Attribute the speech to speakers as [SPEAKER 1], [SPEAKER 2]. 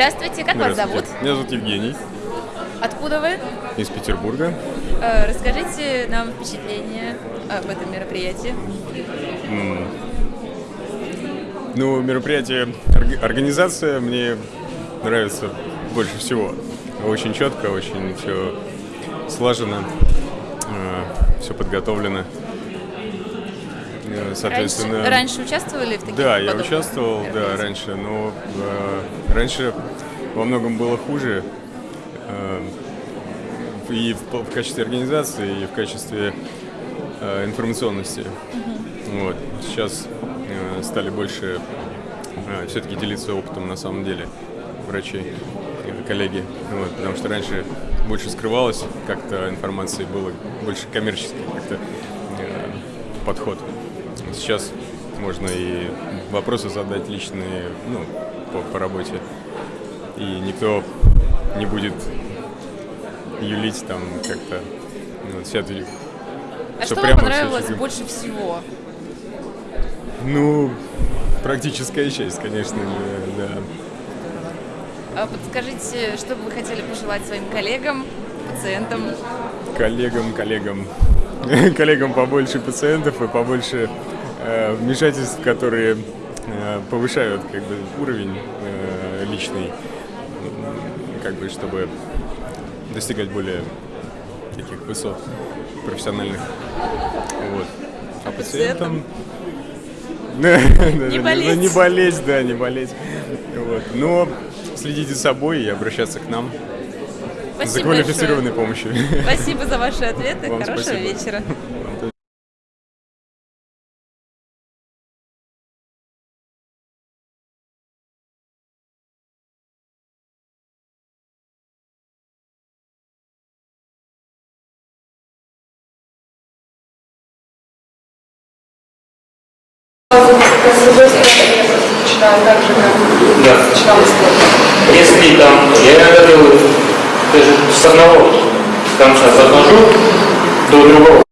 [SPEAKER 1] Здравствуйте, как вас зовут?
[SPEAKER 2] Меня зовут Евгений,
[SPEAKER 1] Откуда вы?
[SPEAKER 2] из Петербурга.
[SPEAKER 1] Э, Расскажите нам впечатление об этом мероприятии.
[SPEAKER 2] М. Ну, мероприятие, орг- организация мне нравится больше всего. Очень четко, очень все слажено, все подготовлено. Э,
[SPEAKER 1] Раньше,
[SPEAKER 2] Соответственно,
[SPEAKER 1] раньше участвовали в таких
[SPEAKER 2] Да, я участвовал, да, раньше, но э, раньше во многом было хуже. э, и в, в качестве организации, и в качестве э, информационности. Вот. Сейчас э, стали больше все-таки делиться опытом на самом деле врачи, э, коллеги. Вот, потому что раньше больше скрывалось как-то информации, было больше коммерческий как-то э, подход. Сейчас можно и вопросы задать личные, ну, по, по работе. И никто не будет юлить там как-то. ну, вся эта-
[SPEAKER 1] А
[SPEAKER 2] всё
[SPEAKER 1] что вам понравилось
[SPEAKER 2] чуть-
[SPEAKER 1] больше всего?
[SPEAKER 2] Ну, практическая часть, конечно, да.
[SPEAKER 1] А Подскажите, что бы вы хотели пожелать своим коллегам, пациентам?
[SPEAKER 2] Коллегам, коллегам, коллегам побольше пациентов и побольше э, вмешательств, которые э, повышают как бы уровень э, личный, как бы чтобы достигать более таких высот профессиональных. Вот. А
[SPEAKER 1] пациентам?
[SPEAKER 2] Не
[SPEAKER 1] болеть.
[SPEAKER 2] Не болеть, да, не болеть. Вот. Но следите за собой и обращаться к нам за квалифицированной помощью.
[SPEAKER 1] большое. Спасибо за ваши ответы.
[SPEAKER 2] Вам
[SPEAKER 1] Хорошего
[SPEAKER 2] спасибо.
[SPEAKER 1] вечера.
[SPEAKER 3] Да. Если там, я иногда делаю даже с одного конца захожу до другого.